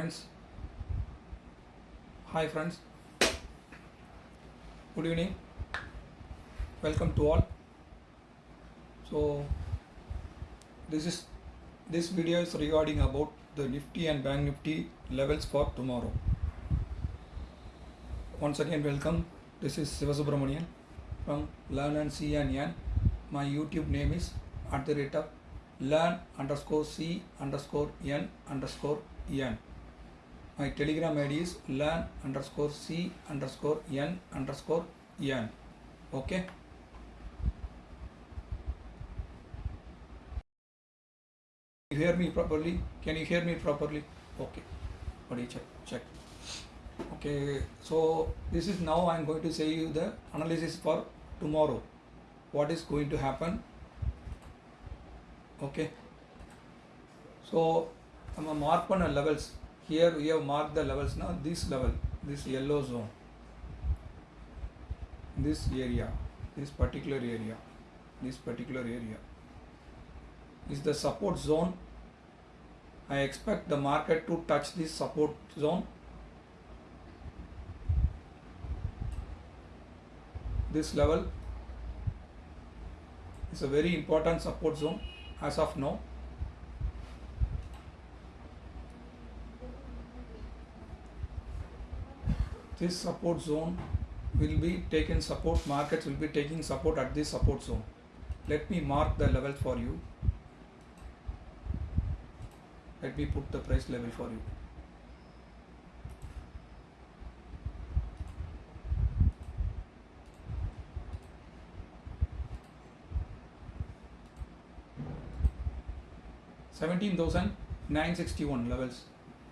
friends. Hi friends. Good evening. Welcome to all. So this is this video is regarding about the nifty and bank nifty levels for tomorrow. Once again welcome. This is Sivasubramanian from learn and see and yan my youtube name is at the rate of learn underscore c underscore n underscore n my telegram id is learn underscore c underscore n underscore n. Okay? You hear me properly? Can you hear me properly? Okay. Buddy check check. Okay so this is now i'm going to say you the analysis for tomorrow. What is going to happen? Okay. So I'm a mark on levels here we have marked the levels now this level this yellow zone this area this particular area this particular area is the support zone. I expect the market to touch this support zone. This level is a very important support zone as of now this support zone will be taken support markets will be taking support at this support zone let me mark the level for you let me put the price level for you Seventeen thousand nine sixty one levels.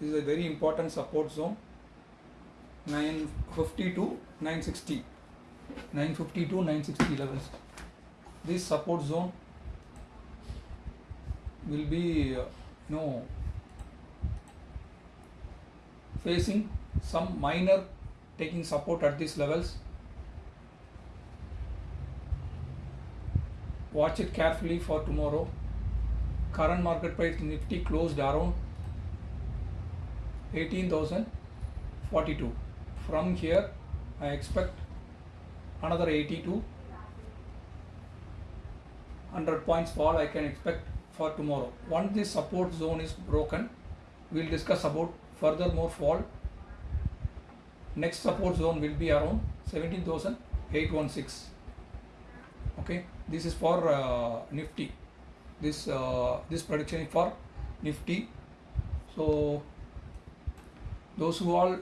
This is a very important support zone. 950 to 960 950 to 960 levels this support zone will be uh, know facing some minor taking support at these levels. Watch it carefully for tomorrow. Current market price nifty closed around 18042 from here I expect another 80 to 100 points fall I can expect for tomorrow. Once this support zone is broken we'll discuss about further more fall. Next support zone will be around 17816 okay this is for uh, nifty. This uh, this prediction is for nifty. So those who all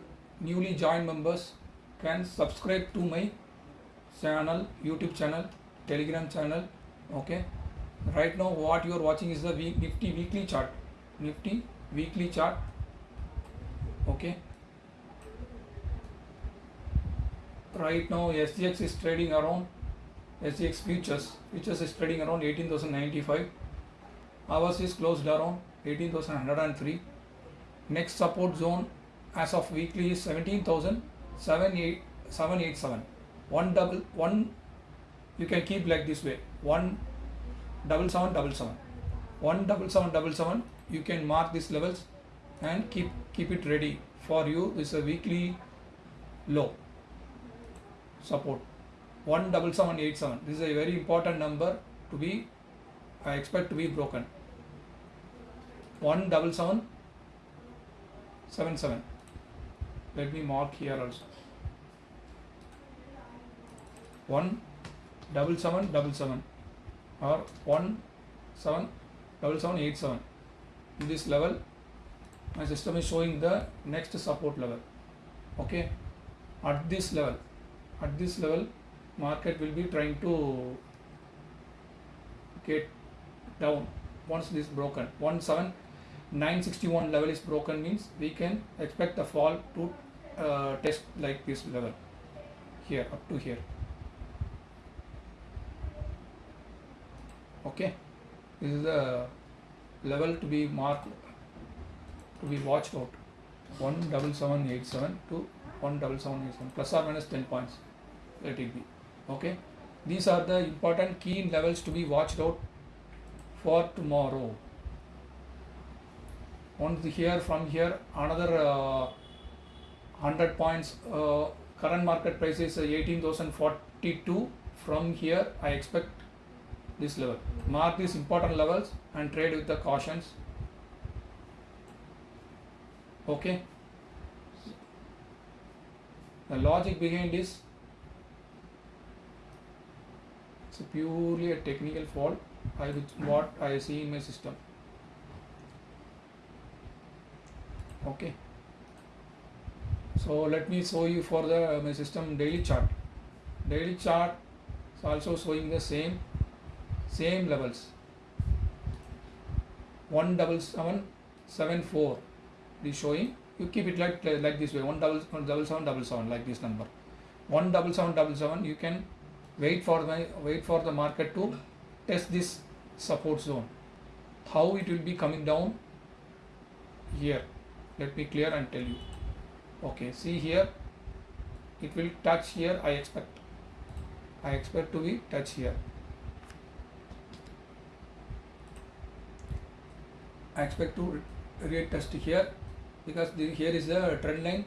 newly joined members can subscribe to my channel youtube channel telegram channel okay? Right now what you are watching is the week, nifty weekly chart. Nifty weekly chart okay? Right now sgx is trading around sgx futures futures is trading around 18095 ours is closed around 18103 next support zone as of weekly is 17,787 one double one you can keep like this way. One double seven double seven. One double seven double seven you can mark these levels and keep keep it ready for you this is a weekly low support. One double seven eight seven. This is a very important number to be I expect to be broken. One double seven seven seven let me mark here also. One double seven double seven or one seven double seven eight seven. In this level my system is showing the next support level. Okay? At this level at this level market will be trying to get down once this broken. One seven 961 level is broken means we can expect the fall to uh, test like this level. Here up to here. Okay. This is the level to be marked to be watched out. 17787 to 17787 plus or minus 10 points. Let it be. Okay. These are the important key levels to be watched out for tomorrow. Once here from here another uh, 100 points uh, current market price is uh, 18042 from here I expect this level. Mark these important levels and trade with the cautions. Okay? The logic behind this it's purely a technical fault. I what I see in my system. Okay so let me show you for the my system daily chart. Daily chart is also showing the same same levels. One double seven seven four is showing. You keep it like like this way. One double one double seven double seven like this number. One double seven double seven you can wait for the wait for the market to test this support zone. How it will be coming down? Here. Let me clear and tell you okay see here. It will touch here I expect. I expect to be touch here. I expect to retest here because the, here is the trend line.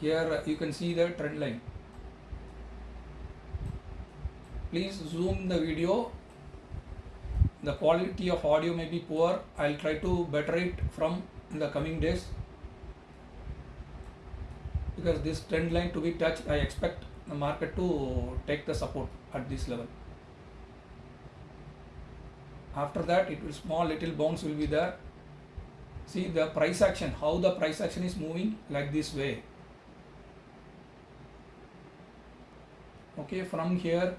Here uh, you can see the trend line. Please zoom the video. The quality of audio may be poor. I'll try to better it from the coming days because this trend line to be touched I expect the market to take the support at this level. After that it will small little bounce will be there. See the price action how the price action is moving like this way. Okay from here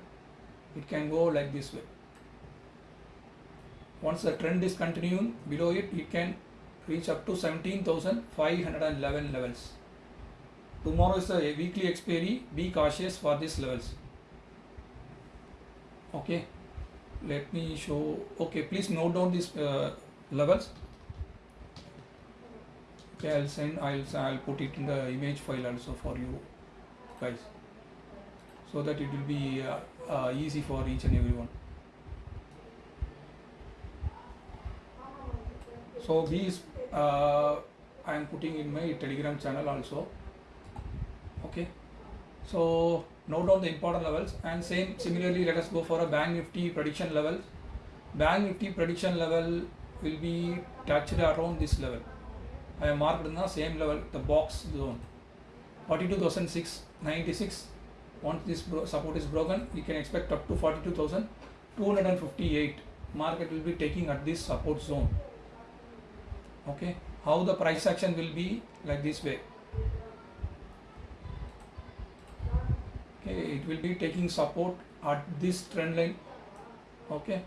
it can go like this way. Once the trend is continuing below it it can reach up to 17,511 levels tomorrow is a weekly expiry. Be cautious for these levels. Okay. Let me show. Okay please note down these uh, levels. Okay i'll send i'll i'll put it in the image file also for you guys so that it will be uh, uh, easy for each and everyone. So these uh, i am putting in my telegram channel also okay. So note down the important levels and same similarly let us go for a bank nifty prediction level. Bank nifty prediction level will be touched around this level. I have marked in the same level the box zone. 42696 once this support is broken we can expect up to 42258 market will be taking at this support zone. Okay. How the price action will be like this way okay it will be taking support at this trend line. Okay.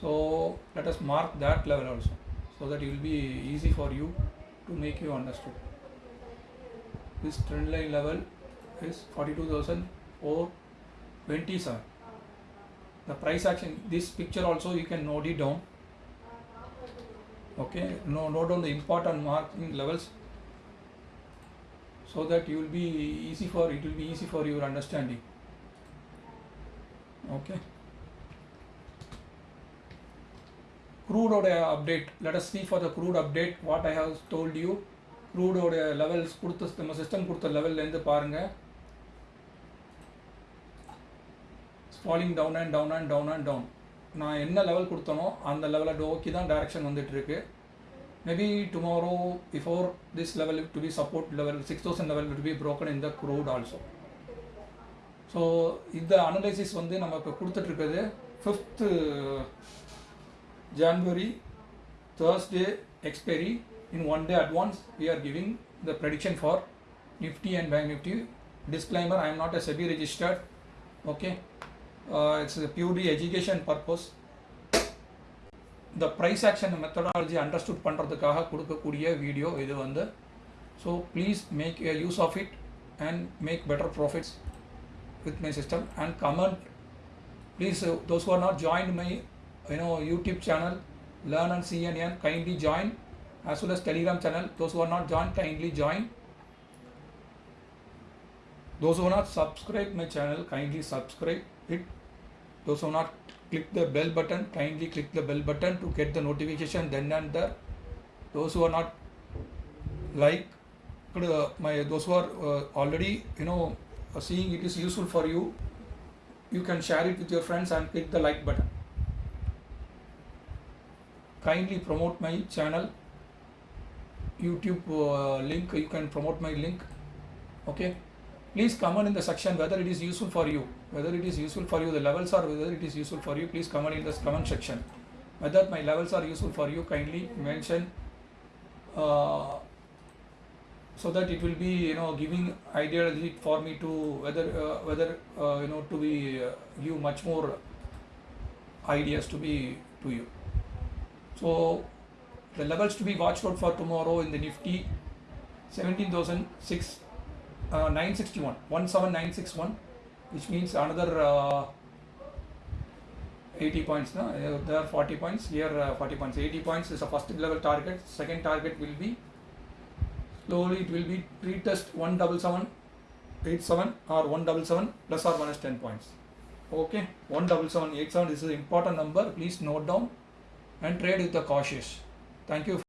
So let us mark that level also so that it will be easy for you to make you understood. This trend line level is 42,427 the price action this picture also you can note it down. Okay no note down the important marking levels so that you will be easy for it will be easy for your understanding okay crude oil update let us see for the crude update what i have told you crude oil levels கொடுத்த நம்ம system கொடுத்த லெவல்லேருந்து பாருங்கள் falling down and down and down and down நான் என்ன level கொடுத்தனோ அந்த லெவலை நோக்கி தான் டைரக்ஷன் வந்துட்டு இருக்கு maybe tomorrow before this level to be support level 6000 level will be broken in the crude also. So in the analysis on the number of the 5th january thursday expiry in one day advance we are giving the prediction for nifty and bank nifty. Disclaimer i am not a SEBI registered okay? Uh, it's a purely education purpose. education purpose the price action methodology understood பண்ணுறதுக்காக கொடுக்கக்கூடிய video இது வந்து so please make use of it and make better profits with my system and comment please uh, those who are not joined my you know youtube channel learn and see and earn kindly join as well as telegram channel those who are not joined kindly join those who are not subscribe my channel kindly subscribe it those who are not click the bell button kindly click the bell button to get the notification. Then and there those who are not like uh, my those who are uh, already you know seeing it is useful for you you can share it with your friends and click the like button. Kindly promote my channel. Youtube uh, link you can promote my link. Okay please comment in the section whether it is useful for you. Whether it is useful for you the levels or whether it is useful for you please comment in the comment section. Whether my levels are useful for you kindly mention uh, so that it will be you know giving ideology for me to whether uh, whether uh, you know to be uh, give much more ideas to be to you. So the levels to be watched out for tomorrow in the nifty 17006 uh, 961 17961 which means another uh, 80 points no? There are 40 points here uh, 40 points. 80 points is a first level target. Second target will be slowly it will be retest 177 87 or 177 plus or minus 10 points. Okay? 177 87 this is an important number. Please note down and trade with the cautious. Thank you